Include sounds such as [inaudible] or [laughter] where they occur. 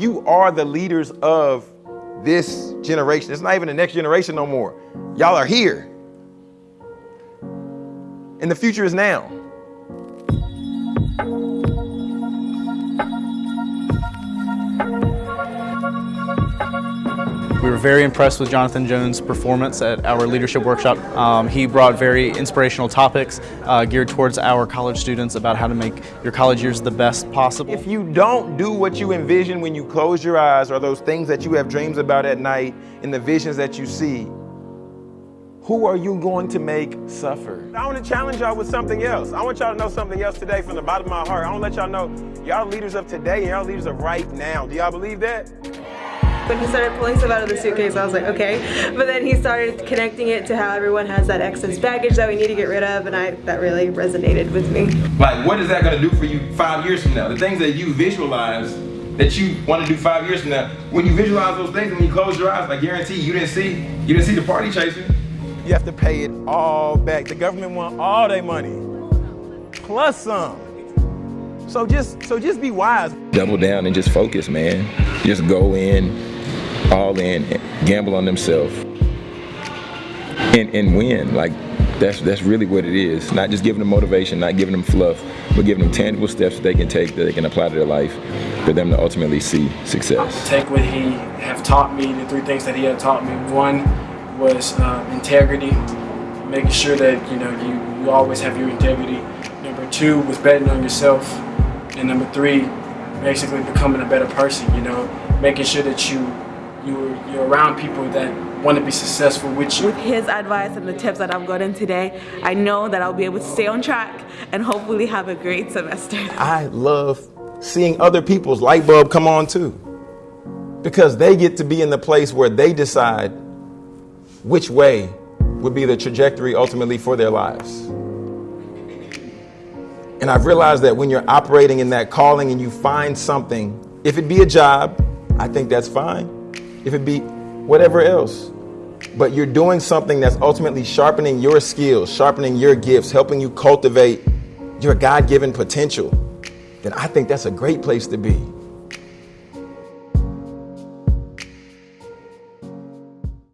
You are the leaders of this generation. It's not even the next generation no more. Y'all are here. And the future is now. We were very impressed with Jonathan Jones' performance at our leadership workshop. Um, he brought very inspirational topics uh, geared towards our college students about how to make your college years the best possible. If you don't do what you envision when you close your eyes or those things that you have dreams about at night and the visions that you see, who are you going to make suffer? I want to challenge y'all with something else. I want y'all to know something else today from the bottom of my heart. I want to let y'all know y'all leaders of today and y'all leaders of right now. Do y'all believe that? When he started pulling stuff out of the suitcase, I was like, okay. But then he started connecting it to how everyone has that excess baggage that we need to get rid of, and I that really resonated with me. Like, what is that going to do for you five years from now? The things that you visualize that you want to do five years from now, when you visualize those things, when you close your eyes, I guarantee you didn't see, you didn't see the party chasing. You have to pay it all back. The government want all their money, plus some. So just, so just be wise. Double down and just focus, man. Just go in, all in, gamble on themselves, and, and win. Like that's that's really what it is. Not just giving them motivation, not giving them fluff, but giving them tangible steps that they can take that they can apply to their life for them to ultimately see success. Take what he have taught me, the three things that he had taught me. One was um, integrity, making sure that you know you, you always have your integrity. Number two was betting on yourself. And number three, basically becoming a better person, you know, making sure that you you're, you're around people that want to be successful with you. With his advice and the tips that I've gotten today, I know that I'll be able to stay on track and hopefully have a great semester. [laughs] I love seeing other people's light bulb come on too. Because they get to be in the place where they decide which way would be the trajectory ultimately for their lives. And I've realized that when you're operating in that calling and you find something, if it be a job, I think that's fine. If it be whatever else, but you're doing something that's ultimately sharpening your skills, sharpening your gifts, helping you cultivate your God given potential, then I think that's a great place to be.